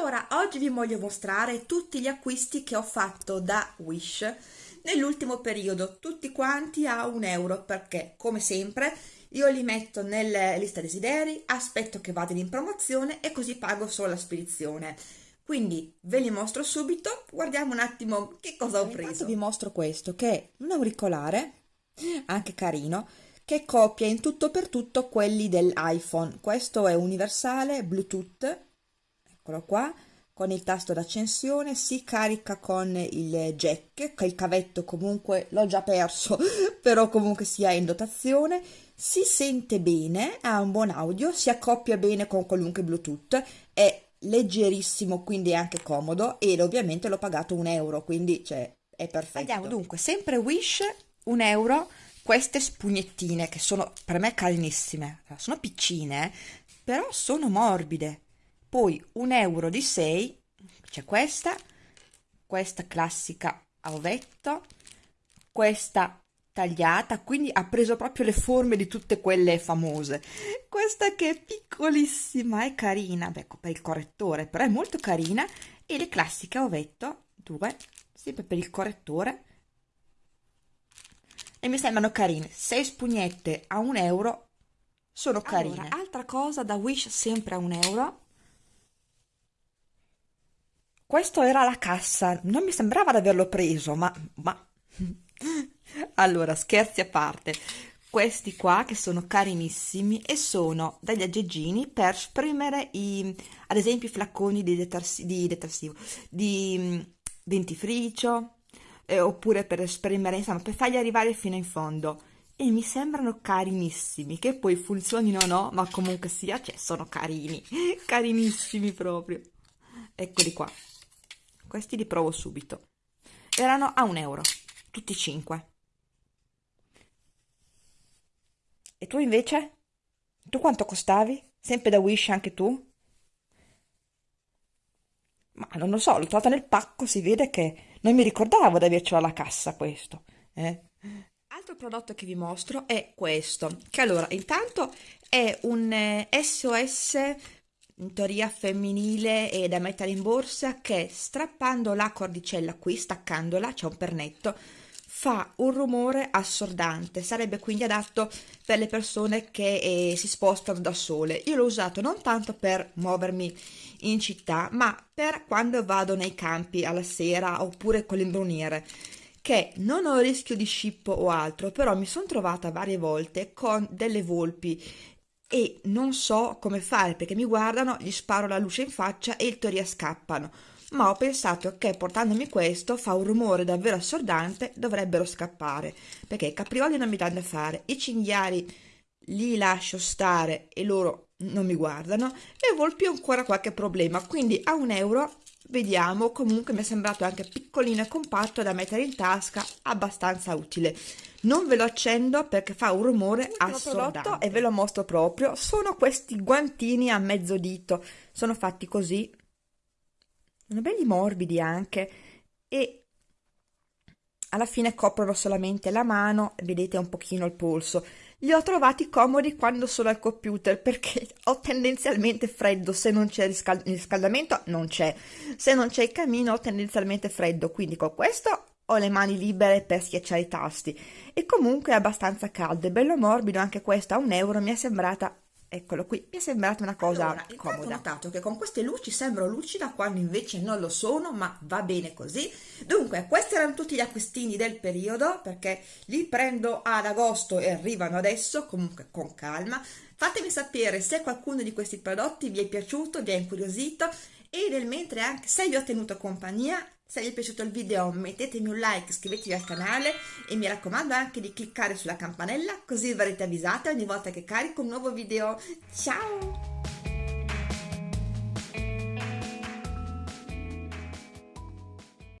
Allora, oggi vi voglio mostrare tutti gli acquisti che ho fatto da Wish nell'ultimo periodo, tutti quanti a un euro, perché come sempre io li metto nella lista desideri, aspetto che vadano in promozione e così pago solo la spedizione. Quindi ve li mostro subito, guardiamo un attimo che cosa ho preso. Intanto vi mostro questo, che è un auricolare, anche carino, che copia in tutto per tutto quelli dell'iPhone. Questo è universale, Bluetooth, eccolo qua, con il tasto d'accensione, si carica con il jack, che il cavetto comunque l'ho già perso, però comunque sia in dotazione, si sente bene, ha un buon audio, si accoppia bene con qualunque Bluetooth, è leggerissimo, quindi è anche comodo ed ovviamente l'ho pagato un euro, quindi cioè, è perfetto. Andiamo dunque, sempre Wish, un euro, queste spugnettine che sono per me carinissime, sono piccine, però sono morbide poi un euro di 6 c'è questa questa classica a ovetto questa tagliata quindi ha preso proprio le forme di tutte quelle famose. Questa che è piccolissima e carina ecco per il correttore però è molto carina e le classiche a ovetto due sempre per il correttore e mi sembrano carine. 6 spugnette a un euro sono carine. allora, altra cosa da Wish sempre a un euro questo era la cassa, non mi sembrava di averlo preso, ma, ma... allora, scherzi a parte, questi qua che sono carinissimi e sono degli aggeggini per spremere i, ad esempio i flacconi di, detersi, di detersivo, di mm, dentifricio, eh, oppure per spremere, insomma, per farli arrivare fino in fondo. E mi sembrano carinissimi, che poi funzionino o no, ma comunque sia, cioè, sono carini, carinissimi proprio. Eccoli qua questi li provo subito erano a un euro tutti e cinque e tu invece? tu quanto costavi? sempre da Wish anche tu? ma non lo so, l'ho trovato nel pacco, si vede che non mi ricordavo di avercelo alla cassa questo eh? Altro prodotto che vi mostro è questo, che allora intanto è un eh, SOS in teoria femminile e da mettere in borsa che strappando la cordicella qui, staccandola, c'è un pernetto, fa un rumore assordante, sarebbe quindi adatto per le persone che eh, si spostano da sole. Io l'ho usato non tanto per muovermi in città, ma per quando vado nei campi alla sera oppure con l'imbruniere che non ho rischio di scippo o altro, però mi sono trovata varie volte con delle volpi e non so come fare perché mi guardano, gli sparo la luce in faccia e in teoria scappano. Ma ho pensato che portandomi questo fa un rumore davvero assordante, dovrebbero scappare, perché i caprioli non mi danno da fare, i cinghiali li lascio stare e loro non mi guardano, le volpi ho ancora qualche problema, quindi a un euro vediamo, comunque mi è sembrato anche piccolino e compatto da mettere in tasca, abbastanza utile. Non ve lo accendo perché fa un rumore assordante. E ve lo mostro proprio. Sono questi guantini a mezzo dito. Sono fatti così. Sono belli morbidi anche. E alla fine coprono solamente la mano vedete un pochino il polso. Li ho trovati comodi quando sono al computer perché ho tendenzialmente freddo. Se non c'è il riscaldamento non c'è. Se non c'è il camino ho tendenzialmente freddo. Quindi con questo ho le mani libere per schiacciare i tasti. E comunque è abbastanza caldo e bello morbido anche questo a un euro mi è sembrata eccolo qui. Mi è sembrata una cosa allora, comoda ho notato che con queste luci sembro lucida quando invece non lo sono ma va bene così. Dunque questi erano tutti gli acquistini del periodo perché li prendo ad agosto e arrivano adesso comunque con calma. Fatemi sapere se qualcuno di questi prodotti vi è piaciuto vi è incuriosito e nel mentre anche se vi ho tenuto compagnia se vi è piaciuto il video mettetemi un like, iscrivetevi al canale e mi raccomando anche di cliccare sulla campanella così verrete avvisate ogni volta che carico un nuovo video. Ciao!